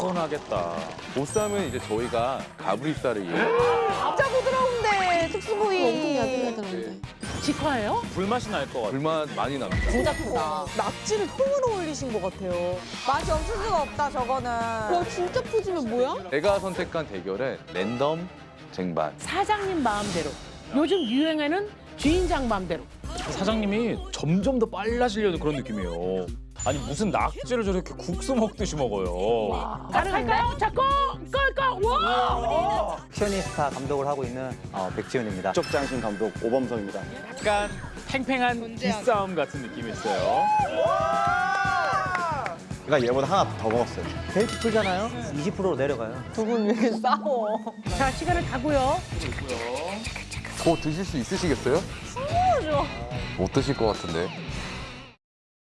시원하겠다. 보쌈은 이제 저희가 가브리살을 이용. 진짜 부드러운데 특수부위. 엄청 야들야들한데. 직화예요? 불맛이 날 것 같아. 불맛 많이 납니다. 진짜 크다. 낙지를 통으로 올리신 것 같아요. 맛이 없을 수가 없다 저거는. 와 진짜 푸짐해 뭐야? 제가 선택한 대결은 랜덤 쟁반. 사장님 마음대로. 요즘 유행하는 주인장 마음대로. 사장님이 점점 더 빨라지려는 그런 느낌이에요. 아니 무슨 낙지를 저렇게 국수 먹듯이 먹어요. 가능할까요? 자꾸 끌끌 와! 액션이스타 감독을 하고 있는 어, 백지훈입니다. 적장신 감독 오범석입니다. 약간 팽팽한 기싸움 같은 느낌이 있어요. 제가 얘보다 하나 더 먹었어요. 데이트 풀잖아요. 20%로 내려가요. 두 분 왜 이렇게 싸워? 자 시간을 가고요. 더 드실 수 있으시겠어요? 못 드실 것 같은데.